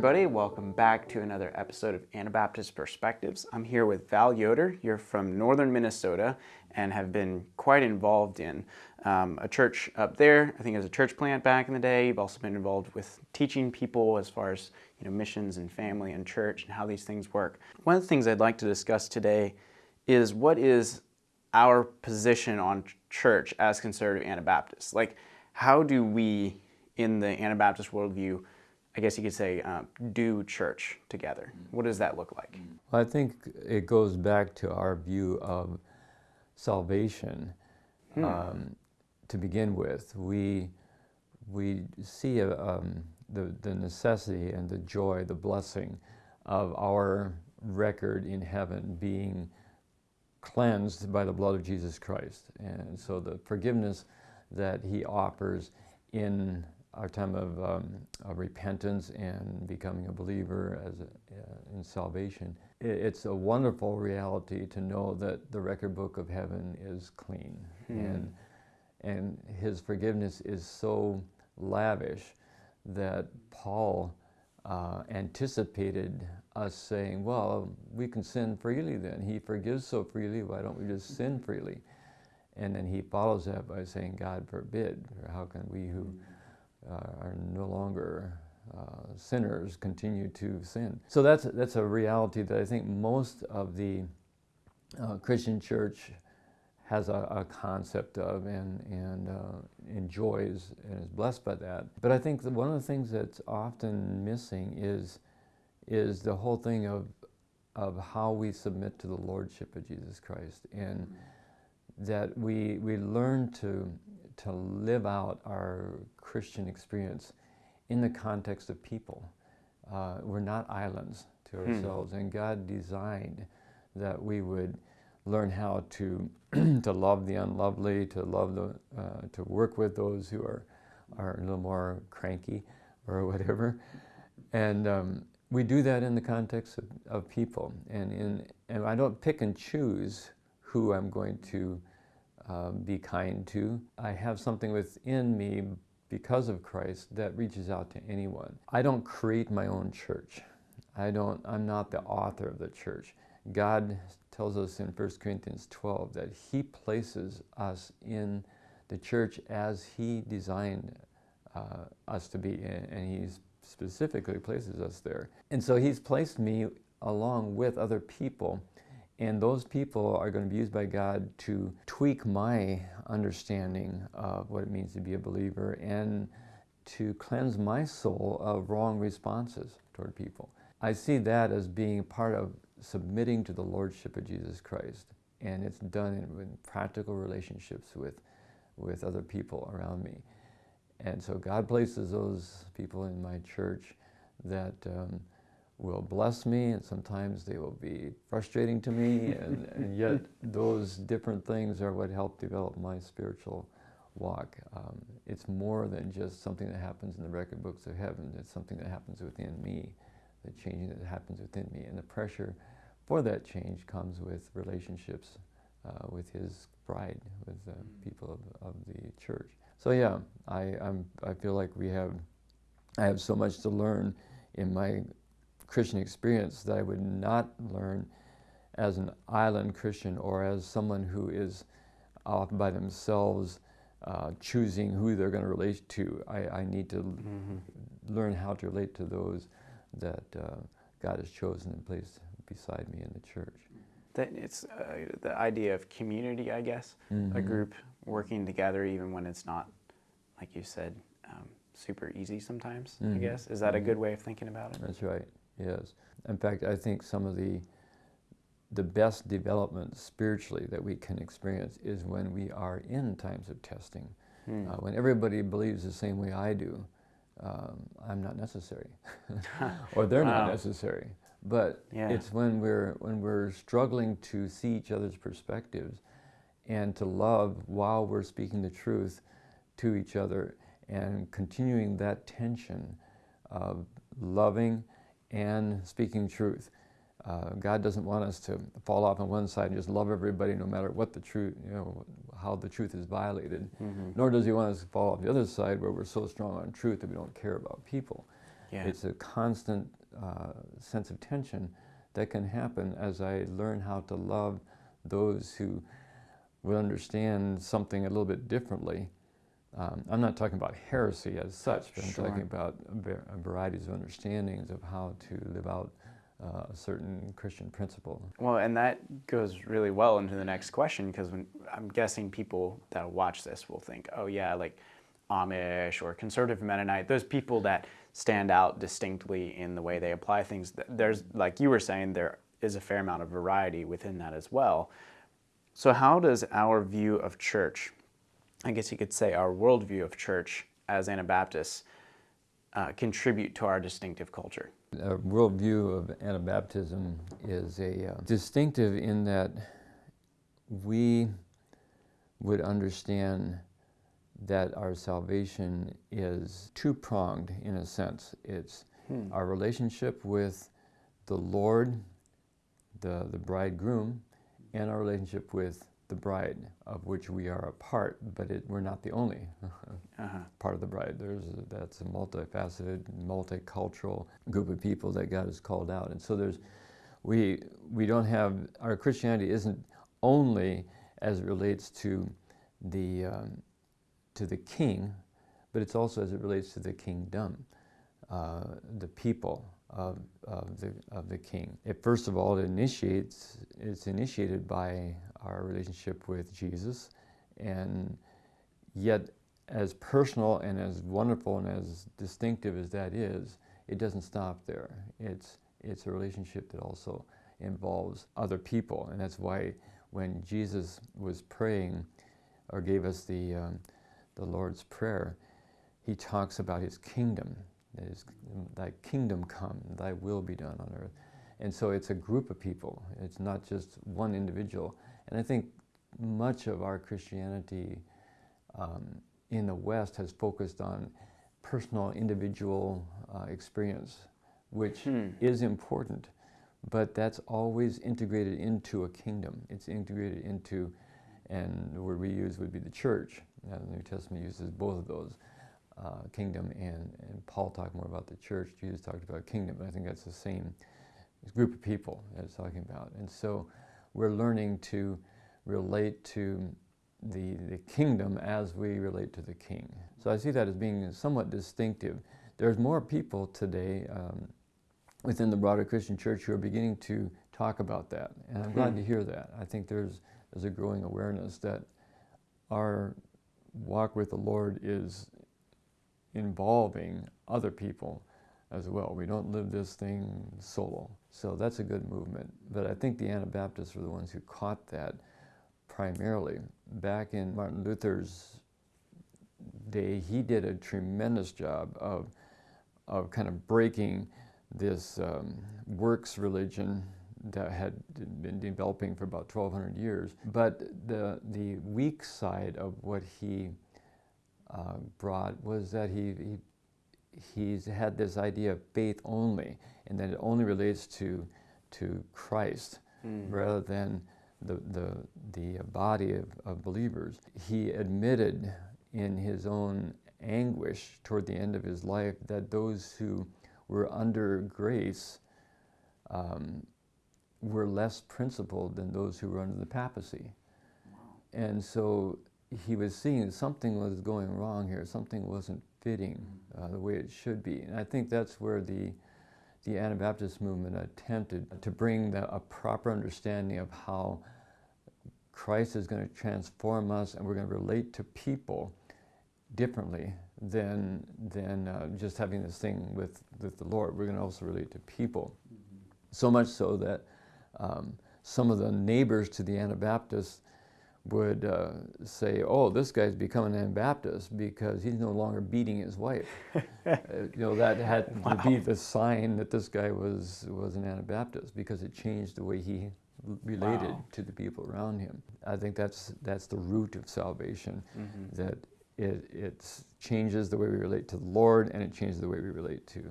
everybody. Welcome back to another episode of Anabaptist Perspectives. I'm here with Val Yoder. You're from northern Minnesota and have been quite involved in um, a church up there. I think as a church plant back in the day. You've also been involved with teaching people as far as you know missions and family and church and how these things work. One of the things I'd like to discuss today is what is our position on church as conservative Anabaptists. Like, how do we, in the Anabaptist worldview, I guess you could say, uh, do church together? What does that look like? I think it goes back to our view of salvation. Hmm. Um, to begin with, we we see a, um, the the necessity and the joy, the blessing of our record in heaven being cleansed by the blood of Jesus Christ, and so the forgiveness that He offers in our time of, um, of repentance and becoming a believer as a, uh, in salvation. It, it's a wonderful reality to know that the record book of heaven is clean hmm. and and his forgiveness is so lavish that Paul uh, anticipated us saying, well, we can sin freely then. He forgives so freely, why don't we just sin freely? And then he follows that by saying, God forbid, how can we who are no longer uh, sinners continue to sin. So that's, that's a reality that I think most of the uh, Christian church has a, a, concept of and, and uh, enjoys and is blessed by that. But I think one of the things that's often missing is, is the whole thing of, of how we submit to the Lordship of Jesus Christ and that we, we learn to to live out our Christian experience in the context of people. Uh, we're not islands to hmm. ourselves, hmm. and God designed that we would learn how to to love the unlovely, to love the uh, to work with those who are are a little more cranky or whatever, and um, we do that in the context of, of people. And in and I don't pick and choose who I'm going to uh, be kind to. I have something within me because of Christ that reaches out to anyone. I don't create my own church. I don't, I'm not the author of the church. God tells us in 1 Corinthians 12 that he places us in the church as he designed uh, us to be and he specifically places us there. And so he's placed me along with other people and those people are going to be used by God to tweak my understanding of what it means to be a believer and to cleanse my soul of wrong responses toward people. I see that as being part of submitting to the Lordship of Jesus Christ. And it's done in, in practical relationships with, with other people around me. And so God places those people in my church that um, will bless me and sometimes they will be frustrating to me and, and yet those different things are what help develop my spiritual walk. Um, it's more than just something that happens in the record books of heaven. It's something that happens within me, the changing that happens within me. And the pressure for that change comes with relationships uh, with his bride, with the people of, of the church. So yeah, I, I'm, I feel like we have, I have so much to learn in my Christian experience that I would not learn as an island Christian or as someone who is off by themselves uh, choosing who they're going to relate to. I, I need to mm -hmm. learn how to relate to those that uh, God has chosen and placed beside me in the church. That it's uh, the idea of community, I guess, mm -hmm. a mm-hmm. group working together even when it's not, like you said, um, super easy sometimes, mm -hmm. I mm-hmm. guess. Is that a mm-hmm. good way of thinking about it? That's right. Yes. In fact, I think some of the the best development spiritually that we can experience is when we are in times of testing. Hmm. Uh, when everybody believes the same way I do, um, I'm not necessary, or they're wow. not necessary. But yeah. it's when we're when we're struggling to see each other's perspectives and to love while we're speaking the truth to each other and continuing that tension of loving and speaking truth. Uh, God doesn't want us to fall off on one side and just love everybody no matter what the truth, you know, how the truth is violated. Mm -hmm. Nor does he want us to fall off the other side where we're so strong on truth that we don't care about people. Yeah. It's a constant uh, sense of tension that can happen as I learn how to love those who would understand something a little bit differently. Um, I'm not talking about heresy as such, but sure. I'm talking about varieties of understandings of how to live out uh, a certain Christian principle. Well, and that goes really well into the next question because I'm guessing people that watch this will think, oh, yeah, like Amish or conservative Mennonite, those people that stand out distinctly in the way they apply things. There's, like you were saying, there is a fair amount of variety within that as well. So, how does our view of church, I guess you could say our worldview of church as Anabaptists, uh, contribute to our distinctive culture? A worldview of Anabaptism is a uh, distinctive in that we would understand that our salvation is two pronged in a sense. It's hmm. our relationship with the Lord, the, the bridegroom, and our relationship with the bride, of which we are a part, but it, we're not the only uh-huh. part of the bride. There's a, that's a multifaceted, multicultural group of people that God has called out, and so there's we we don't have our Christianity isn't only as it relates to the um, to the king, but it's also as it relates to the kingdom, uh, the people of, of, the, of the king. It, first of all, it initiates, it's initiated by our relationship with Jesus, and yet as personal and as wonderful and as distinctive as that is, it doesn't stop there. It's, it's a relationship that also involves other people, and that's why when Jesus was praying or gave us the um, the Lord's Prayer, he talks about his kingdom. That is, thy kingdom come, thy will be done on earth. And so it's a group of people. It's not just one individual. And I think much of our Christianity um, in the West has focused on personal, individual uh, experience, which hmm. is important, but that's always integrated into a kingdom. It's integrated into, and the word we use would be the church. Uh, the New Testament uses both of those, uh, kingdom and, and Paul talked more about the church. Jesus talked about kingdom, I think that's the same group of people that it's talking about. And so we're learning to relate to the, the kingdom as we relate to the king. So I see that as being somewhat distinctive. There's more people today um, within the broader Christian church who are beginning to talk about that. And I'm glad hmm. to hear that. I think there's, there's a growing awareness that our walk with the Lord is involving other people as well. We don't live this thing solo. So that's a good movement. But I think the Anabaptists were the ones who caught that primarily. Back in Martin Luther's day, he did a tremendous job of, of kind of breaking this um, works religion that had been developing for about 1,200 years. But the, the weak side of what he uh, brought was that he, he he's had this idea of faith only, and that it only relates to to Christ mm. rather than the the the body of, of believers. He admitted in his own anguish toward the end of his life that those who were under grace um, were less principled than those who were under the papacy. Wow. And so he was seeing something was going wrong here, something wasn't fitting uh, the way it should be. And I think that's where the, the Anabaptist movement attempted to bring the, a proper understanding of how Christ is going to transform us and we're going to relate to people differently than, than uh, just having this thing with, with the Lord. We're going to also relate to people. Mm -hmm. So much so that um, some of the neighbors to the Anabaptists would uh, say, "Oh, this guy's becoming an Anabaptist because he's no longer beating his wife." uh, you know that had wow. to be the sign that this guy was was an Anabaptist because it changed the way he related wow. to the people around him. I think that's that's the root of salvation, mm-hmm. that it it changes the way we relate to the Lord and it changes the way we relate to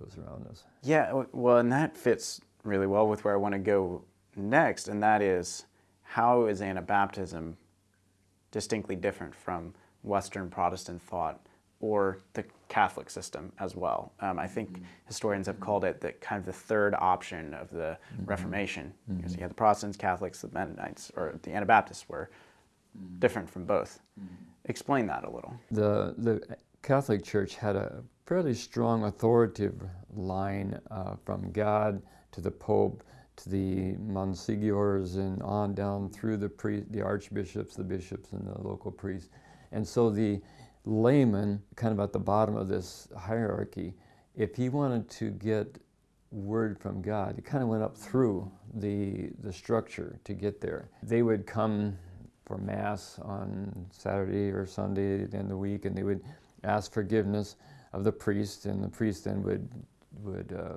those around us. Yeah, well, and that fits really well with where I want to go next, and that is how is Anabaptism distinctly different from Western Protestant thought or the Catholic system as well. Um, I think mm-hmm. historians have called it the kind of the third option of the mm-hmm. Reformation. Mm-hmm. So you had the Protestants, Catholics, the Mennonites, or the Anabaptists were mm-hmm. different from both. Explain that a little. The the Catholic Church had a fairly strong authoritative line uh, from God to the Pope to the monsignors and on down through the pri- the archbishops, the bishops, and the local priests. And so the layman, kind of at the bottom of this hierarchy, if he wanted to get word from God, he kind of went up through the the structure to get there. They would come for mass on Saturday or Sunday of the week, and they would ask forgiveness of the priest, and the priest then would would uh,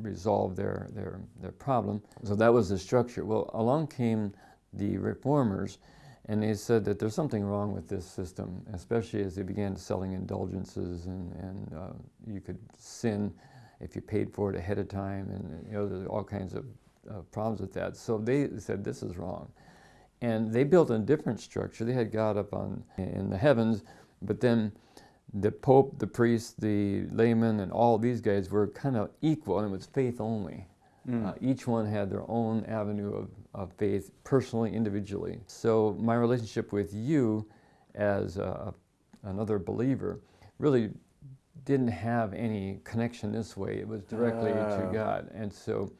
resolve their, their, their problem. So that was the structure. Well, along came the reformers, and they said that there's something wrong with this system, especially as they began selling indulgences, and, and uh, you could sin if you paid for it ahead of time, and you know, there's all kinds of uh, problems with that. So they said this is wrong. And they built a different structure. They had God up on in the heavens, but then the Pope, the priest, the layman, and all these guys were kind of equal, and it was faith only. Mm. Uh, each one had their own avenue of, of faith, personally, individually. So my relationship with you as a, another believer really didn't have any connection this way. It was directly uh. to ah. God. And so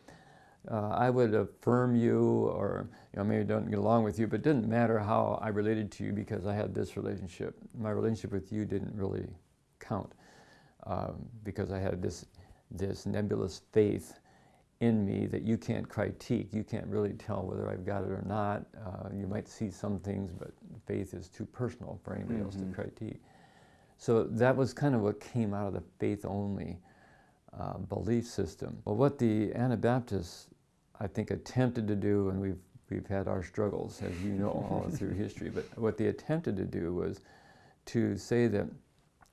uh, I would affirm you or you know, maybe don't get along with you, but it didn't matter how I related to you because I had this relationship. My relationship with you didn't really count um, because I had this, this nebulous faith in me that you can't critique. You can't really tell whether I've got it or not. Uh, you might see some things, but faith is too personal for anybody mm-hmm. else to mm-hmm. critique. So that was kind of what came out of the faith only uh, belief system. Well, what the Anabaptists, I think, attempted to do, and we've, we've had our struggles, as you know, all through history, but what they attempted to do was to say that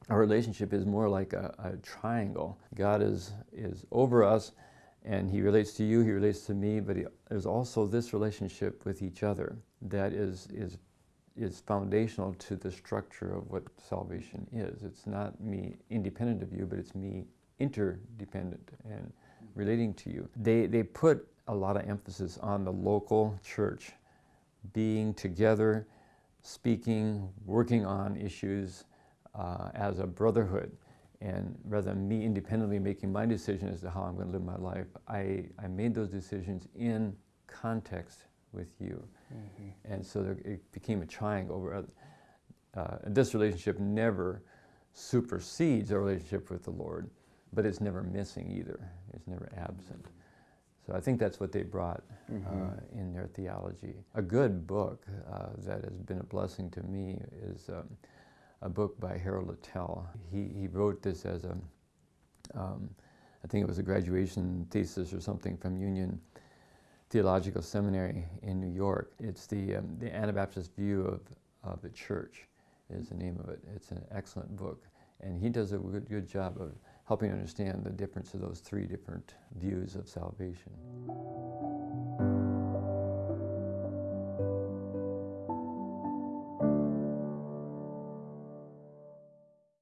our relationship is more like a, a triangle. God is, is over us, and He relates to you, He relates to me, but he, there's also this relationship with each other that is, is is foundational to the structure of what salvation is. It's not me independent of you, but it's me interdependent and relating to you. They, they put a lot of emphasis on the local church being together, speaking, working on issues uh, as a brotherhood. And rather than me independently making my decision as to how I'm going to live my life, I, I made those decisions in context with you. Mm-hmm. And so there, it became a triangle where uh, this relationship never supersedes our relationship with the Lord but it's never missing either. It's never absent. So I think that's what they brought mm-hmm. uh, in their theology. A good book uh, that has been a blessing to me is um, a book by Harold Littell. He, he wrote this as a, um, I think it was a graduation thesis or something from Union Theological Seminary in New York. It's the, um, the Anabaptist view of, of the church is the name of it. It's an excellent book. And he does a good, good job of helping understand the difference of those three different views of salvation.